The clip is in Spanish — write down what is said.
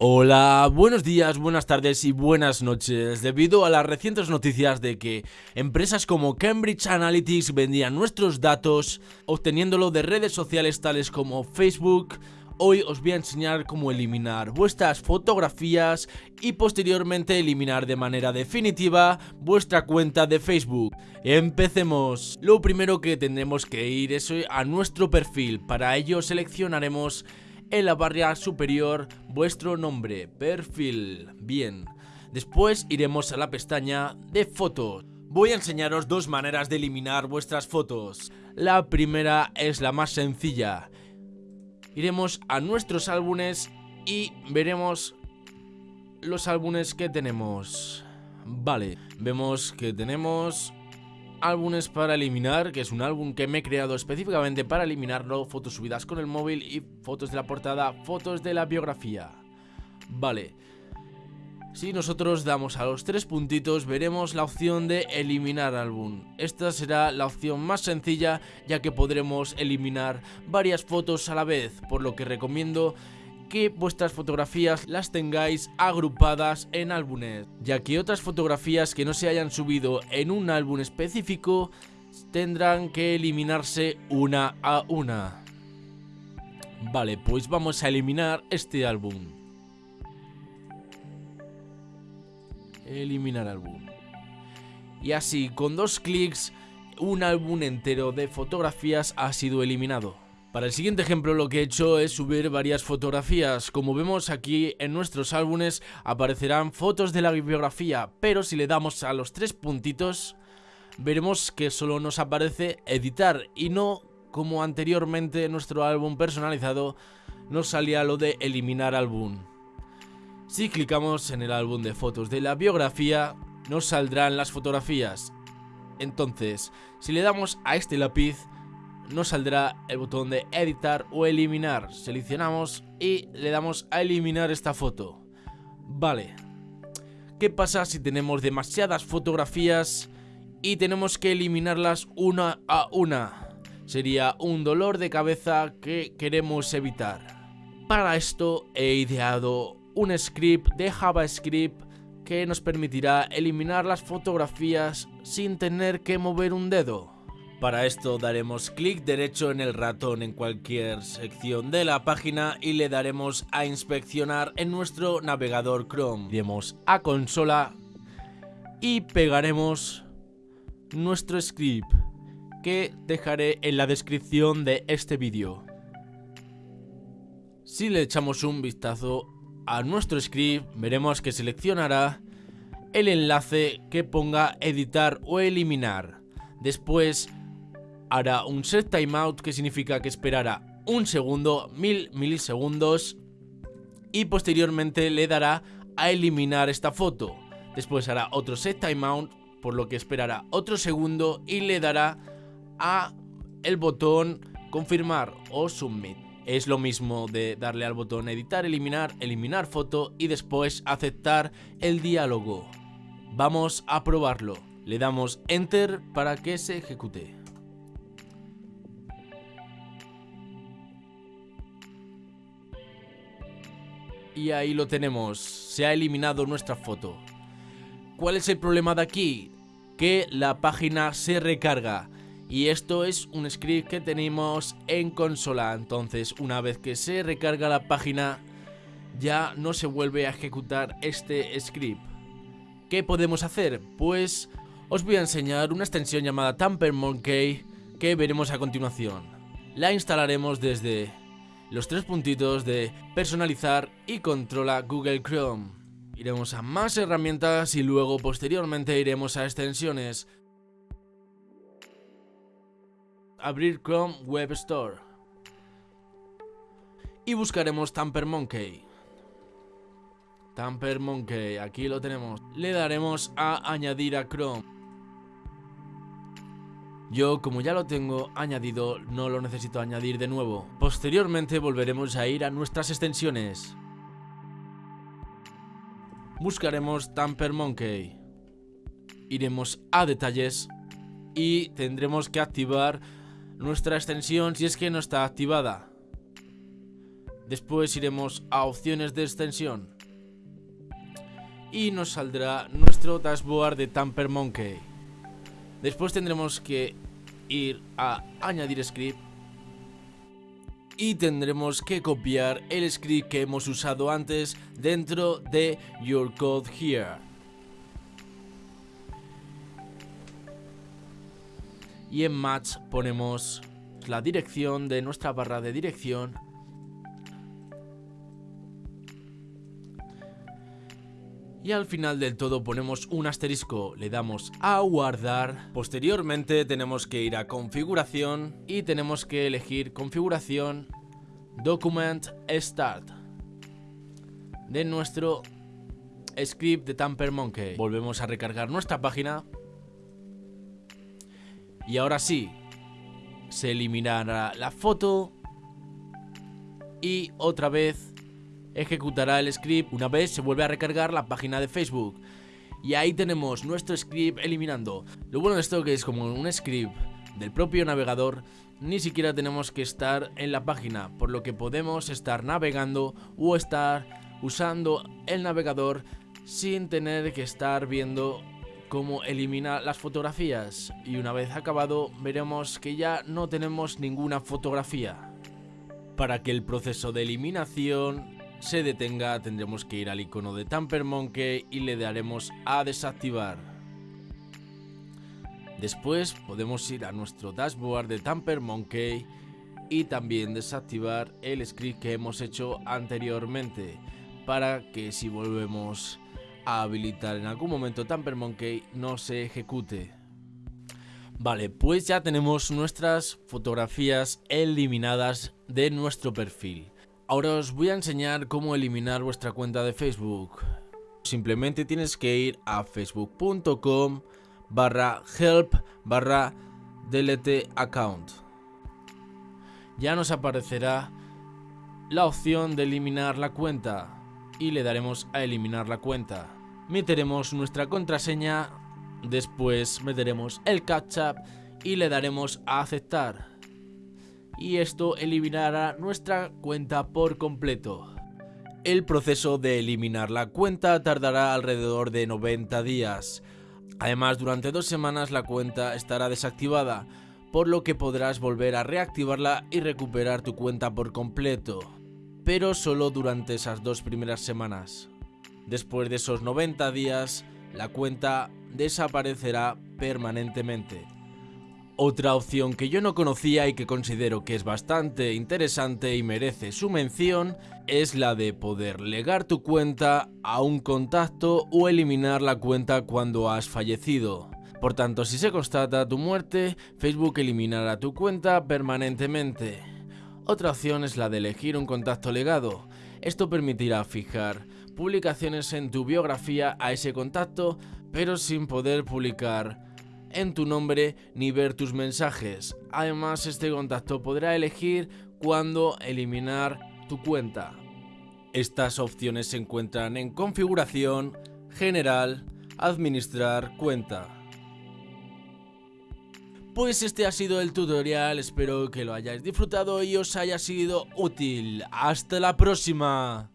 Hola, buenos días, buenas tardes y buenas noches. Debido a las recientes noticias de que empresas como Cambridge Analytics vendían nuestros datos obteniéndolo de redes sociales tales como Facebook, hoy os voy a enseñar cómo eliminar vuestras fotografías y posteriormente eliminar de manera definitiva vuestra cuenta de Facebook. Empecemos. Lo primero que tendremos que ir es a nuestro perfil. Para ello seleccionaremos en la barra superior vuestro nombre, perfil, bien. Después iremos a la pestaña de fotos. Voy a enseñaros dos maneras de eliminar vuestras fotos. La primera es la más sencilla. Iremos a nuestros álbumes y veremos los álbumes que tenemos. Vale, vemos que tenemos álbumes para eliminar, que es un álbum que me he creado específicamente para eliminarlo, fotos subidas con el móvil y fotos de la portada, fotos de la biografía. Vale. Si nosotros damos a los tres puntitos veremos la opción de eliminar álbum. Esta será la opción más sencilla ya que podremos eliminar varias fotos a la vez, por lo que recomiendo que vuestras fotografías las tengáis agrupadas en álbumes, ya que otras fotografías que no se hayan subido en un álbum específico tendrán que eliminarse una a una. Vale, pues vamos a eliminar este álbum. Eliminar álbum. Y así, con dos clics, un álbum entero de fotografías ha sido eliminado. Para el siguiente ejemplo lo que he hecho es subir varias fotografías. Como vemos aquí en nuestros álbumes aparecerán fotos de la bibliografía, pero si le damos a los tres puntitos veremos que solo nos aparece editar y no como anteriormente en nuestro álbum personalizado nos salía lo de eliminar álbum. Si clicamos en el álbum de fotos de la biografía nos saldrán las fotografías. Entonces, si le damos a este lápiz nos saldrá el botón de editar o eliminar. Seleccionamos y le damos a eliminar esta foto. Vale. ¿Qué pasa si tenemos demasiadas fotografías y tenemos que eliminarlas una a una? Sería un dolor de cabeza que queremos evitar. Para esto he ideado un script de JavaScript que nos permitirá eliminar las fotografías sin tener que mover un dedo. Para esto daremos clic derecho en el ratón en cualquier sección de la página y le daremos a inspeccionar en nuestro navegador Chrome. Iremos a consola y pegaremos nuestro script que dejaré en la descripción de este vídeo. Si le echamos un vistazo a nuestro script veremos que seleccionará el enlace que ponga editar o eliminar. Después hará un set timeout que significa que esperará un segundo, mil milisegundos y posteriormente le dará a eliminar esta foto. Después hará otro set timeout por lo que esperará otro segundo y le dará a el botón confirmar o submit. Es lo mismo de darle al botón editar, eliminar, eliminar foto y después aceptar el diálogo. Vamos a probarlo. Le damos enter para que se ejecute. Y ahí lo tenemos, se ha eliminado nuestra foto. ¿Cuál es el problema de aquí? Que la página se recarga. Y esto es un script que tenemos en consola. Entonces, una vez que se recarga la página, ya no se vuelve a ejecutar este script. ¿Qué podemos hacer? Pues os voy a enseñar una extensión llamada Tamper Monkey que veremos a continuación. La instalaremos desde los tres puntitos de personalizar y controla Google Chrome. Iremos a más herramientas y luego posteriormente iremos a extensiones. Abrir Chrome Web Store. Y buscaremos Tamper Monkey. Tamper Monkey, aquí lo tenemos. Le daremos a añadir a Chrome. Yo, como ya lo tengo añadido, no lo necesito añadir de nuevo. Posteriormente volveremos a ir a nuestras extensiones. Buscaremos Tamper Monkey. Iremos a detalles y tendremos que activar nuestra extensión si es que no está activada. Después iremos a opciones de extensión. Y nos saldrá nuestro dashboard de Tamper Monkey. Después tendremos que ir a añadir script y tendremos que copiar el script que hemos usado antes dentro de Your Code Here. Y en Match ponemos la dirección de nuestra barra de dirección y al final del todo ponemos un asterisco, le damos a guardar, posteriormente tenemos que ir a configuración y tenemos que elegir configuración document start. De nuestro script de Tamper Monkey. Volvemos a recargar nuestra página. Y ahora sí, se eliminará la foto. Y otra vez ejecutará el script una vez se vuelve a recargar la página de Facebook. Y ahí tenemos nuestro script eliminando. Lo bueno de esto que es como un script del propio navegador, ni siquiera tenemos que estar en la página, por lo que podemos estar navegando o estar usando el navegador sin tener que estar viendo cómo elimina las fotografías. Y una vez acabado veremos que ya no tenemos ninguna fotografía. Para que el proceso de eliminación se detenga tendremos que ir al icono de Tamper Monkey y le daremos a desactivar. Después podemos ir a nuestro dashboard de Tamper Monkey y también desactivar el script que hemos hecho anteriormente para que si volvemos a habilitar en algún momento Tamper Monkey no se ejecute. Vale, pues ya tenemos nuestras fotografías eliminadas de nuestro perfil. Ahora os voy a enseñar cómo eliminar vuestra cuenta de Facebook. Simplemente tienes que ir a facebook.com barra help barra delete account. Ya nos aparecerá la opción de eliminar la cuenta y le daremos a eliminar la cuenta. Meteremos nuestra contraseña, después meteremos el catch-up y le daremos a aceptar y esto eliminará nuestra cuenta por completo. El proceso de eliminar la cuenta tardará alrededor de 90 días. Además, durante dos semanas la cuenta estará desactivada, por lo que podrás volver a reactivarla y recuperar tu cuenta por completo, pero solo durante esas dos primeras semanas. Después de esos 90 días, la cuenta desaparecerá permanentemente. Otra opción que yo no conocía y que considero que es bastante interesante y merece su mención es la de poder legar tu cuenta a un contacto o eliminar la cuenta cuando has fallecido. Por tanto, si se constata tu muerte, Facebook eliminará tu cuenta permanentemente. Otra opción es la de elegir un contacto legado. Esto permitirá fijar publicaciones en tu biografía a ese contacto, pero sin poder publicar en tu nombre ni ver tus mensajes. Además, este contacto podrá elegir cuándo eliminar tu cuenta. Estas opciones se encuentran en configuración, general, administrar cuenta. Pues este ha sido el tutorial, espero que lo hayáis disfrutado y os haya sido útil. ¡Hasta la próxima!